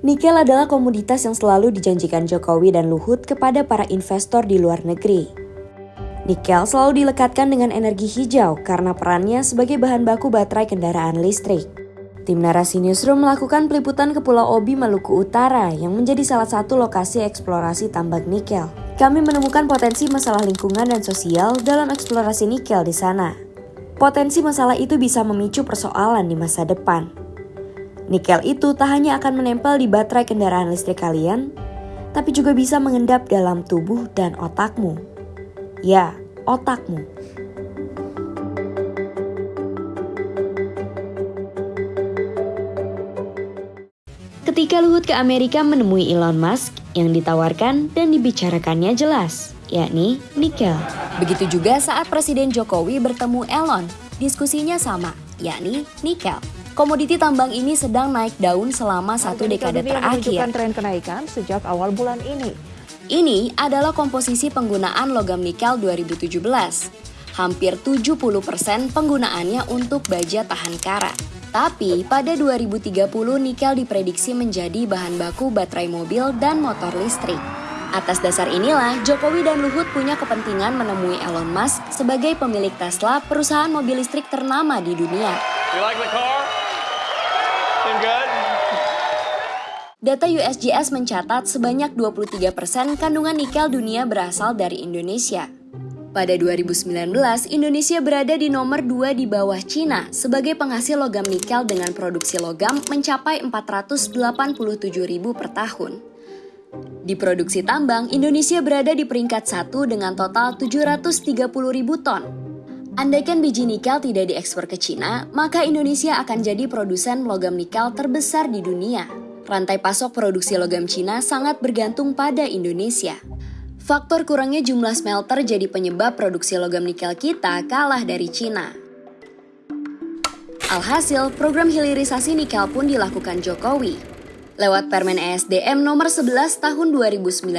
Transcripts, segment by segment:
Nikel adalah komoditas yang selalu dijanjikan Jokowi dan Luhut kepada para investor di luar negeri. Nikel selalu dilekatkan dengan energi hijau karena perannya sebagai bahan baku baterai kendaraan listrik. Tim Narasi Newsroom melakukan peliputan ke Pulau Obi, Maluku Utara yang menjadi salah satu lokasi eksplorasi tambang nikel. Kami menemukan potensi masalah lingkungan dan sosial dalam eksplorasi nikel di sana. Potensi masalah itu bisa memicu persoalan di masa depan. Nikel itu tak hanya akan menempel di baterai kendaraan listrik kalian, tapi juga bisa mengendap dalam tubuh dan otakmu. Ya, otakmu. Ketika Luhut ke Amerika menemui Elon Musk, yang ditawarkan dan dibicarakannya jelas, yakni nikel. Begitu juga saat Presiden Jokowi bertemu Elon, diskusinya sama, yakni nikel. Komoditi tambang ini sedang naik daun selama satu dekade terakhir. tren kenaikan sejak awal bulan ini. Ini adalah komposisi penggunaan logam nikel 2017. Hampir 70% penggunaannya untuk baja tahan karat. Tapi pada 2030 nikel diprediksi menjadi bahan baku baterai mobil dan motor listrik. Atas dasar inilah, Jokowi dan Luhut punya kepentingan menemui Elon Musk sebagai pemilik Tesla, perusahaan mobil listrik ternama di dunia. You like the car? Data USGS mencatat sebanyak 23% kandungan nikel dunia berasal dari Indonesia. Pada 2019, Indonesia berada di nomor 2 di bawah Cina sebagai penghasil logam nikel dengan produksi logam mencapai 487 ribu per tahun. Di produksi tambang, Indonesia berada di peringkat satu dengan total 730 ribu ton Andaikan biji nikel tidak diekspor ke Cina, maka Indonesia akan jadi produsen logam nikel terbesar di dunia. Rantai pasok produksi logam Cina sangat bergantung pada Indonesia. Faktor kurangnya jumlah smelter jadi penyebab produksi logam nikel kita kalah dari Cina. Alhasil, program hilirisasi nikel pun dilakukan Jokowi. Lewat Permen ESDM nomor 11 tahun 2019,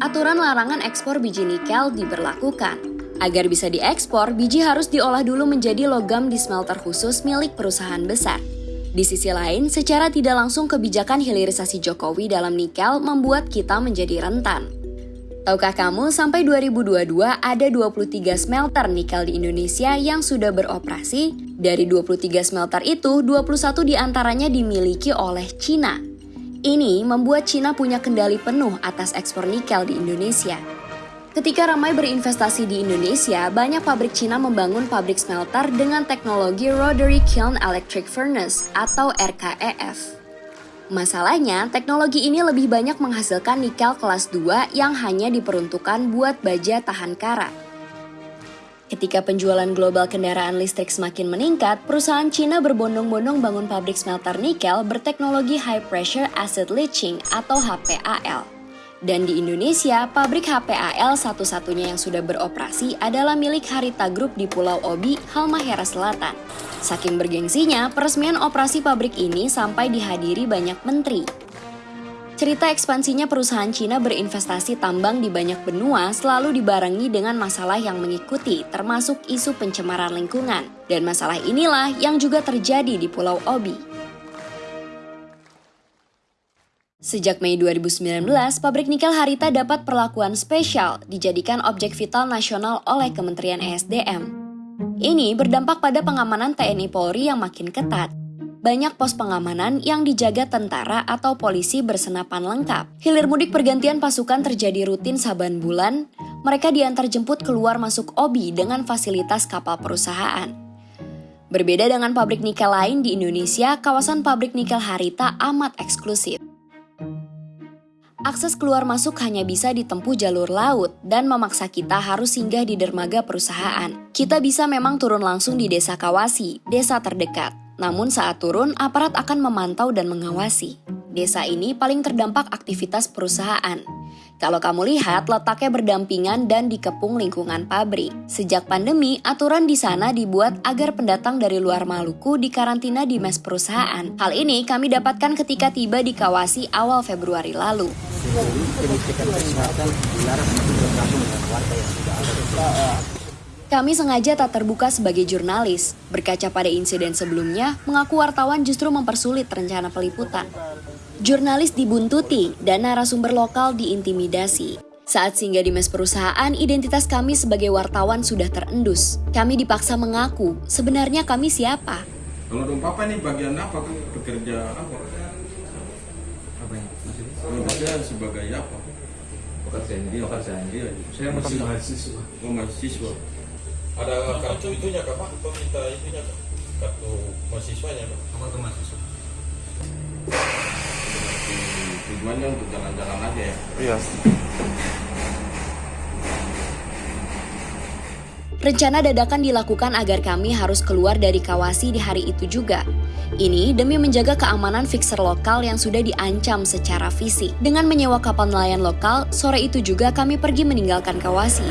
aturan larangan ekspor biji nikel diberlakukan. Agar bisa diekspor, biji harus diolah dulu menjadi logam di smelter khusus milik perusahaan besar. Di sisi lain, secara tidak langsung kebijakan hilirisasi Jokowi dalam nikel membuat kita menjadi rentan. Tahukah kamu sampai 2022 ada 23 smelter nikel di Indonesia yang sudah beroperasi? Dari 23 smelter itu, 21 di antaranya dimiliki oleh Cina. Ini membuat Cina punya kendali penuh atas ekspor nikel di Indonesia. Ketika ramai berinvestasi di Indonesia, banyak pabrik Cina membangun pabrik smelter dengan teknologi Rotary Kiln Electric Furnace atau RKEF. Masalahnya, teknologi ini lebih banyak menghasilkan nikel kelas 2 yang hanya diperuntukkan buat baja tahan karat. Ketika penjualan global kendaraan listrik semakin meningkat, perusahaan Cina berbondong-bondong bangun pabrik smelter nikel berteknologi High Pressure Acid Leaching atau HPAL. Dan di Indonesia, pabrik HPAL satu-satunya yang sudah beroperasi adalah milik Harita Group di Pulau Obi, Halmahera Selatan. Saking bergengsinya, peresmian operasi pabrik ini sampai dihadiri banyak menteri. Cerita ekspansinya perusahaan Cina berinvestasi tambang di banyak benua selalu dibarengi dengan masalah yang mengikuti, termasuk isu pencemaran lingkungan. Dan masalah inilah yang juga terjadi di Pulau Obi. Sejak Mei 2019, pabrik nikel Harita dapat perlakuan spesial dijadikan objek vital nasional oleh Kementerian ESDM. Ini berdampak pada pengamanan TNI Polri yang makin ketat. Banyak pos pengamanan yang dijaga tentara atau polisi bersenapan lengkap. Hilir mudik pergantian pasukan terjadi rutin saban bulan. Mereka diantar jemput keluar masuk OBI dengan fasilitas kapal perusahaan. Berbeda dengan pabrik nikel lain di Indonesia, kawasan pabrik nikel Harita amat eksklusif akses keluar masuk hanya bisa ditempuh jalur laut dan memaksa kita harus singgah di dermaga perusahaan. Kita bisa memang turun langsung di desa Kawasi, desa terdekat. Namun saat turun, aparat akan memantau dan mengawasi. Desa ini paling terdampak aktivitas perusahaan. Kalau kamu lihat, letaknya berdampingan dan dikepung lingkungan pabrik. Sejak pandemi, aturan di sana dibuat agar pendatang dari luar Maluku dikarantina di mes perusahaan. Hal ini kami dapatkan ketika tiba di Kawasi awal Februari lalu. Kami sengaja tak terbuka sebagai jurnalis. Berkaca pada insiden sebelumnya, mengaku wartawan justru mempersulit rencana peliputan. Jurnalis dibuntuti dan narasumber lokal diintimidasi. Saat singgah di mes perusahaan, identitas kami sebagai wartawan sudah terendus. Kami dipaksa mengaku, sebenarnya kami siapa? Kalau dong papa ini bagian apa kan? Bekerja apa? apa maksudnya Bekerja sebagai apa? pekerjaan Iya. pekerjaan Iya. saya masih mahasiswa Oh mahasiswa. ada kartu itunya kak pak atau minta itunya kak kartu mahasiswanya kak apa tuh mahasiswa Tujuannya untuk jalan-jalan aja ya. Iya. Rencana dadakan dilakukan agar kami harus keluar dari Kawasi di hari itu juga. Ini demi menjaga keamanan fixer lokal yang sudah diancam secara fisik. Dengan menyewa kapal nelayan lokal, sore itu juga kami pergi meninggalkan Kawasi.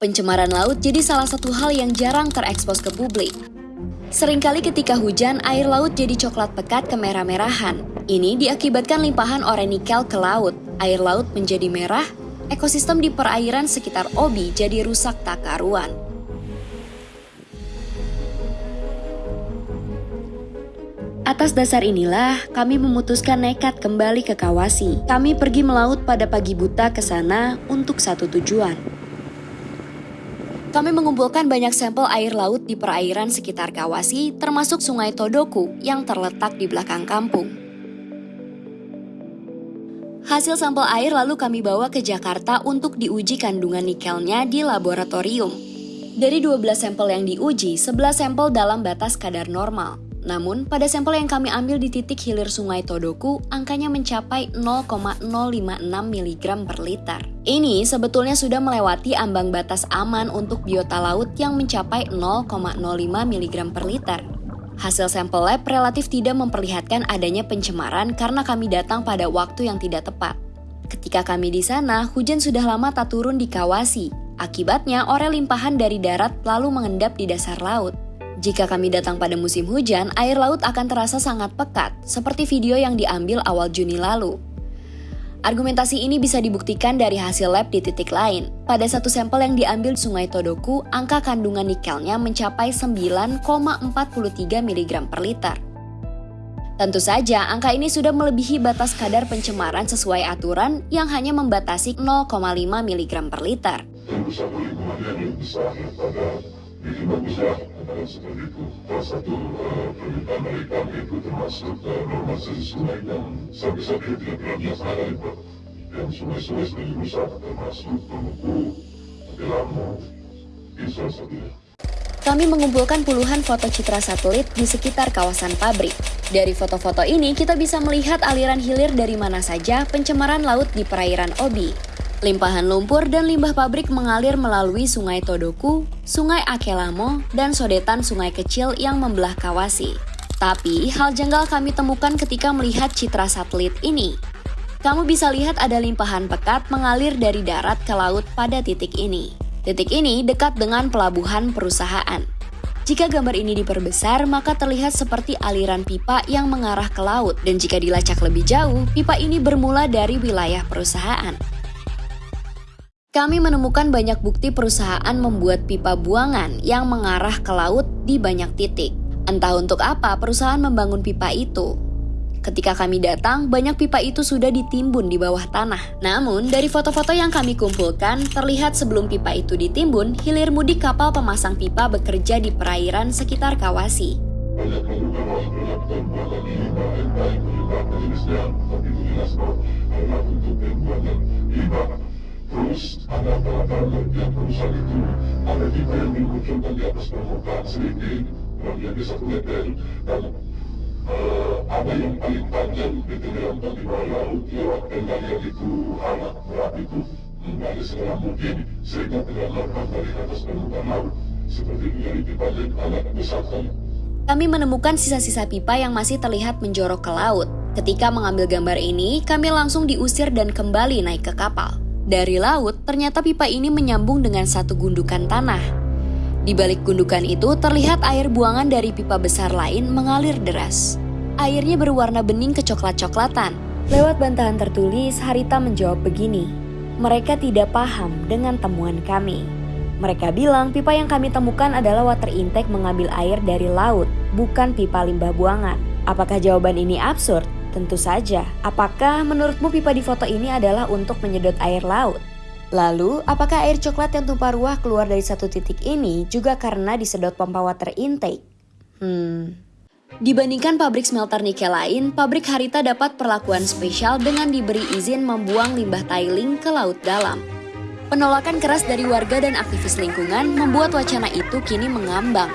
Pencemaran laut jadi salah satu hal yang jarang terekspos ke publik. Seringkali ketika hujan, air laut jadi coklat pekat kemerah-merahan. Ini diakibatkan limpahan ore nikel ke laut. Air laut menjadi merah, ekosistem di perairan sekitar Obi jadi rusak tak karuan. Atas dasar inilah, kami memutuskan nekat kembali ke Kawasi. Kami pergi melaut pada pagi buta ke sana untuk satu tujuan. Kami mengumpulkan banyak sampel air laut di perairan sekitar Kawasi, termasuk Sungai Todoku yang terletak di belakang kampung. Hasil sampel air lalu kami bawa ke Jakarta untuk diuji kandungan nikelnya di laboratorium. Dari 12 sampel yang diuji, 11 sampel dalam batas kadar normal. Namun, pada sampel yang kami ambil di titik hilir Sungai Todoku, angkanya mencapai 0,056 mg per liter. Ini sebetulnya sudah melewati ambang batas aman untuk biota laut yang mencapai 0,05 mg per liter. Hasil sampel lab relatif tidak memperlihatkan adanya pencemaran karena kami datang pada waktu yang tidak tepat. Ketika kami di sana, hujan sudah lama tak turun di Kawasi. Akibatnya, ore limpahan dari darat lalu mengendap di dasar laut. Jika kami datang pada musim hujan, air laut akan terasa sangat pekat, seperti video yang diambil awal Juni lalu. Argumentasi ini bisa dibuktikan dari hasil lab di titik lain. Pada satu sampel yang diambil di Sungai Todoku, angka kandungan nikelnya mencapai 9,43 mg per liter. Tentu saja, angka ini sudah melebihi batas kadar pencemaran sesuai aturan yang hanya membatasi 0,5 mg per liter. Adalah seperti itu. Salah satu eh, permintaan dari kami itu termasuk uh, normalisasi sungai yang sampai saat ini tidak pernah biasa ada itu. Yang sungai-sungai sudah dirusak termasuk Tomuku, Delamo, itu salah satunya. Kami mengumpulkan puluhan foto citra satelit di sekitar kawasan pabrik. Dari foto-foto ini kita bisa melihat aliran hilir dari mana saja pencemaran laut di perairan Obi. Limpahan lumpur dan limbah pabrik mengalir melalui Sungai Todoku, Sungai Akelamo, dan sodetan sungai kecil yang membelah Kawasi. Tapi, hal janggal kami temukan ketika melihat citra satelit ini. Kamu bisa lihat ada limpahan pekat mengalir dari darat ke laut pada titik ini. Titik ini dekat dengan pelabuhan perusahaan. Jika gambar ini diperbesar, maka terlihat seperti aliran pipa yang mengarah ke laut. Dan jika dilacak lebih jauh, pipa ini bermula dari wilayah perusahaan. Kami menemukan banyak bukti perusahaan membuat pipa buangan yang mengarah ke laut di banyak titik. Entah untuk apa perusahaan membangun pipa itu. Ketika kami datang, banyak pipa itu sudah ditimbun di bawah tanah. Namun, dari foto-foto yang kami kumpulkan, terlihat sebelum pipa itu ditimbun, hilir mudik kapal pemasang pipa bekerja di perairan sekitar Kawasi. Terus ada barang-barang yang perusahaan itu ada pipa yang dimunculkan di atas permukaan sedikit, di satu meter, dan eh, ada yang paling panjang ditenggelamkan di bawah laut lewat penggalian itu alat berat itu menggali segala mungkin sehingga tenggelamkan dari atas permukaan laut seperti menjadi yang alat besar kan. Kami menemukan sisa-sisa pipa yang masih terlihat menjorok ke laut. Ketika mengambil gambar ini, kami langsung diusir dan kembali naik ke kapal. Dari laut, ternyata pipa ini menyambung dengan satu gundukan tanah. Di balik gundukan itu terlihat air buangan dari pipa besar lain mengalir deras. Airnya berwarna bening kecoklat-coklatan. Lewat bantahan tertulis, Harita menjawab begini. mereka tidak paham dengan temuan kami. Mereka bilang pipa yang kami temukan adalah water intake mengambil air dari laut, bukan pipa limbah buangan. Apakah jawaban ini absurd? Tentu saja. Apakah menurutmu pipa di foto ini adalah untuk menyedot air laut? Lalu, apakah air coklat yang tumpah ruah keluar dari satu titik ini juga karena disedot pompa water intake? Hmm. Dibandingkan pabrik smelter nikel lain, pabrik Harita dapat perlakuan spesial dengan diberi izin membuang limbah tiling ke laut dalam. Penolakan keras dari warga dan aktivis lingkungan membuat wacana itu kini mengambang